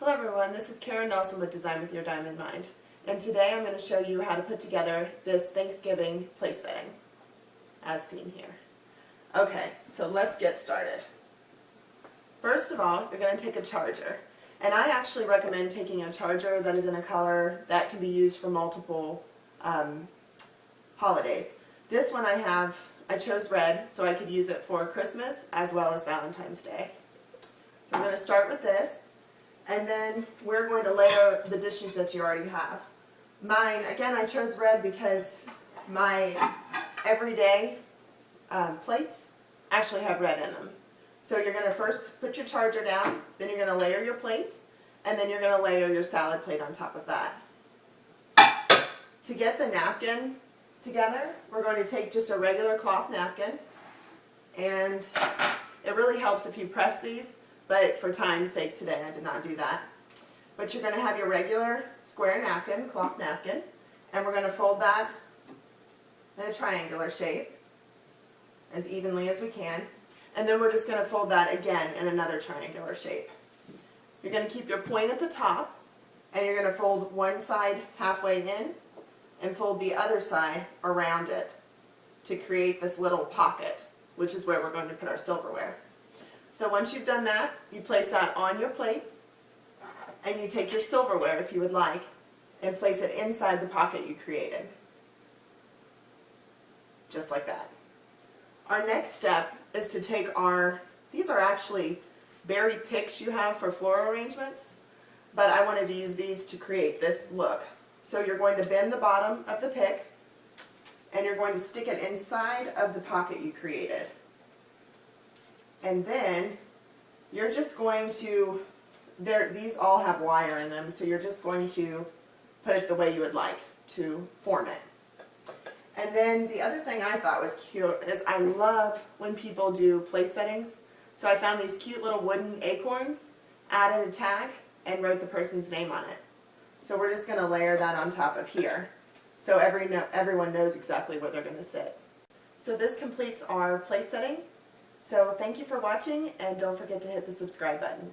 Hello everyone, this is Karen Nelson with Design with Your Diamond Mind. And today I'm going to show you how to put together this Thanksgiving place setting, as seen here. Okay, so let's get started. First of all, you're going to take a charger. And I actually recommend taking a charger that is in a color that can be used for multiple um, holidays. This one I have, I chose red so I could use it for Christmas as well as Valentine's Day. So I'm going to start with this. And then we're going to layer the dishes that you already have. Mine, again, I chose red because my everyday um, plates actually have red in them. So you're going to first put your charger down, then you're going to layer your plate, and then you're going to layer your salad plate on top of that. To get the napkin together, we're going to take just a regular cloth napkin, and it really helps if you press these but for time's sake today I did not do that. But you're going to have your regular square napkin, cloth napkin, and we're going to fold that in a triangular shape as evenly as we can. And then we're just going to fold that again in another triangular shape. You're going to keep your point at the top, and you're going to fold one side halfway in and fold the other side around it to create this little pocket, which is where we're going to put our silverware. So once you've done that, you place that on your plate and you take your silverware if you would like and place it inside the pocket you created. Just like that. Our next step is to take our, these are actually berry picks you have for floral arrangements, but I wanted to use these to create this look. So you're going to bend the bottom of the pick and you're going to stick it inside of the pocket you created. And then you're just going to, these all have wire in them, so you're just going to put it the way you would like to form it. And then the other thing I thought was cute is I love when people do place settings. So I found these cute little wooden acorns, added a tag, and wrote the person's name on it. So we're just going to layer that on top of here. So every no, everyone knows exactly where they're going to sit. So this completes our place setting. So thank you for watching and don't forget to hit the subscribe button.